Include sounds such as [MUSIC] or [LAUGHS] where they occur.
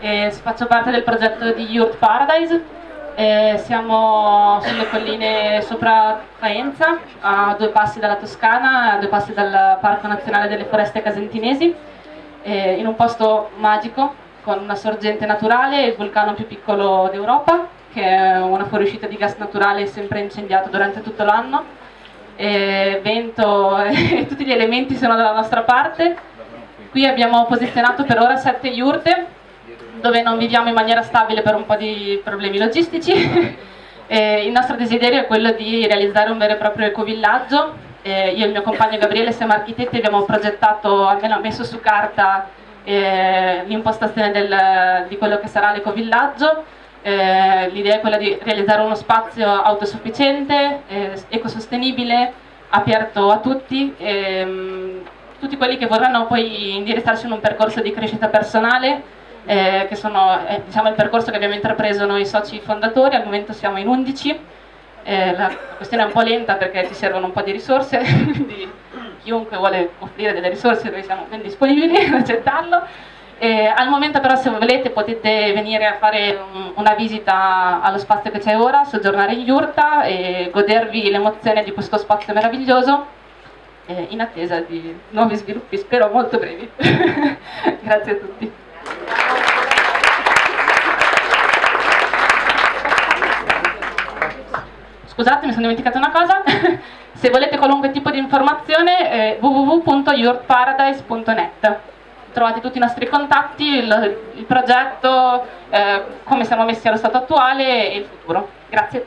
e faccio parte del progetto di Yurt Paradise. E siamo sulle colline sopra Faenza, a due passi dalla Toscana, a due passi dal Parco Nazionale delle Foreste Casentinesi, in un posto magico con una sorgente naturale, il vulcano più piccolo d'Europa, che è una fuoriuscita di gas naturale sempre incendiato durante tutto l'anno, vento [LAUGHS] e tutti gli elementi sono dalla nostra parte. Qui abbiamo posizionato per ora sette yurte, dove non viviamo in maniera stabile per un po' di problemi logistici. [LAUGHS] il nostro desiderio è quello di realizzare un vero e proprio ecovillaggio. Eh, io e il mio compagno Gabriele siamo architetti, abbiamo progettato, almeno messo su carta eh, l'impostazione di quello che sarà l'ecovillaggio. Eh, L'idea è quella di realizzare uno spazio autosufficiente, eh, ecosostenibile, aperto a tutti, ehm, tutti quelli che vorranno poi indirizzarsi in un percorso di crescita personale eh, che sono eh, diciamo, il percorso che abbiamo intrapreso noi soci fondatori, al momento siamo in 11, eh, la questione è un po' lenta perché ci servono un po' di risorse, [LAUGHS] quindi chiunque vuole offrire delle risorse noi siamo ben disponibili [LAUGHS] ad accettarlo. Al momento però se volete potete venire a fare un, una visita allo spazio che c'è ora, soggiornare in Iurta e godervi l'emozione di questo spazio meraviglioso eh, in attesa di nuovi sviluppi, spero molto brevi. [LAUGHS] Grazie a tutti. Scusate, mi sono dimenticata una cosa. [LAUGHS] Se volete qualunque tipo di informazione, eh, www.yourparadise.net. Trovate tutti i nostri contatti, il, il progetto, eh, come siamo messi allo stato attuale e il futuro. Grazie.